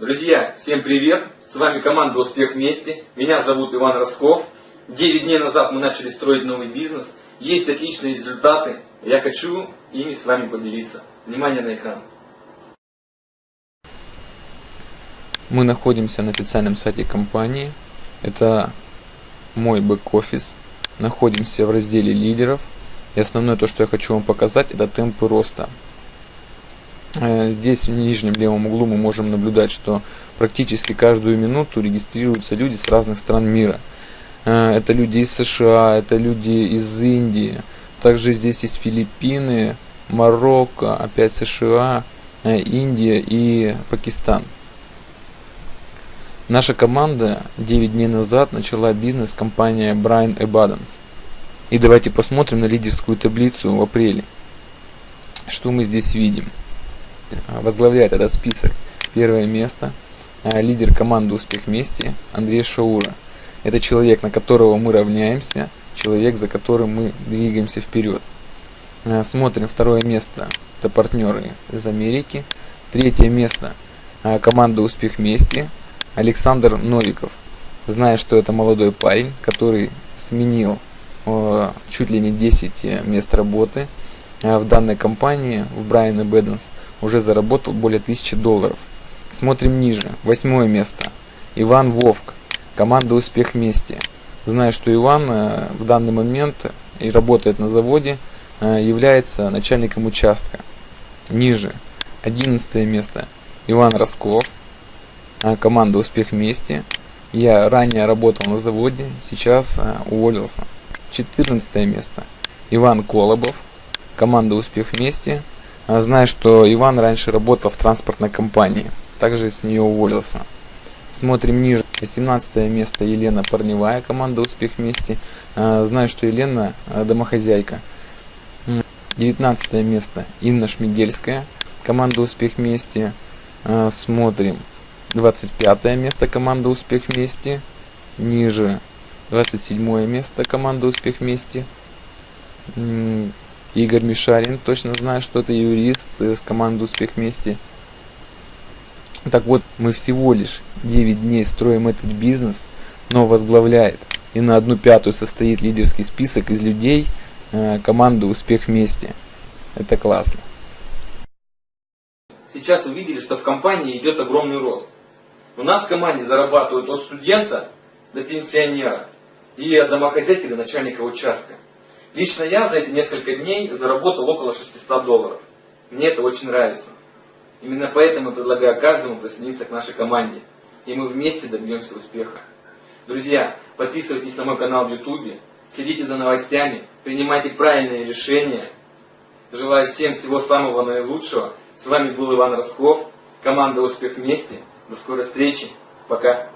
Друзья, всем привет! С вами команда «Успех вместе». Меня зовут Иван Росков. 9 дней назад мы начали строить новый бизнес. Есть отличные результаты. Я хочу ими с вами поделиться. Внимание на экран. Мы находимся на официальном сайте компании. Это мой бэк-офис. Находимся в разделе лидеров. И основное то, что я хочу вам показать, это темпы роста. Э, здесь в нижнем левом углу мы можем наблюдать, что практически каждую минуту регистрируются люди с разных стран мира. Э, это люди из США, это люди из Индии, также здесь есть Филиппины, Марокко, опять США, э, Индия и Пакистан. Наша команда 9 дней назад начала бизнес компания Brian Abundance. И давайте посмотрим на лидерскую таблицу в апреле. Что мы здесь видим? Возглавляет этот список первое место а, лидер команды «Успех вместе» Андрей Шаура. Это человек, на которого мы равняемся, человек, за которым мы двигаемся вперед. А, смотрим второе место. Это партнеры из Америки. Третье место. А, команда «Успех вместе» Александр Новиков. Зная, что это молодой парень, который сменил чуть ли не 10 мест работы в данной компании, в Брайан и Бэдденс, уже заработал более 1000 долларов. Смотрим ниже. Восьмое место. Иван Вовк. Команда «Успех вместе». Знаю, что Иван э, в данный момент и работает на заводе, э, является начальником участка. Ниже. Одиннадцатое место. Иван Росков. Э, команда «Успех вместе». Я ранее работал на заводе, сейчас уволился. Четырнадцатое место. Иван Колобов. Команда «Успех вместе». А, знаю, что Иван раньше работал в транспортной компании, также с нее уволился. Смотрим ниже. 18 место Елена Парневая, команда «Успех вместе». А, знаю, что Елена а, домохозяйка. 19 место Инна Шмигельская, команда «Успех вместе». Смотрим. 25 место команда «Успех вместе». Ниже 27 место команда «Успех вместе». Игорь Мишарин, точно знаю, что это юрист с командой «Успех вместе». Так вот, мы всего лишь 9 дней строим этот бизнес, но возглавляет и на одну пятую состоит лидерский список из людей э, команды «Успех вместе». Это классно. Сейчас вы видели, что в компании идет огромный рост. У нас в команде зарабатывают от студента до пенсионера и от домохозяйки до начальника участка. Лично я за эти несколько дней заработал около 600 долларов. Мне это очень нравится. Именно поэтому я предлагаю каждому присоединиться к нашей команде. И мы вместе добьемся успеха. Друзья, подписывайтесь на мой канал в YouTube, следите за новостями, принимайте правильные решения. Желаю всем всего самого наилучшего. С вами был Иван Росков, команда «Успех вместе». До скорой встречи. Пока.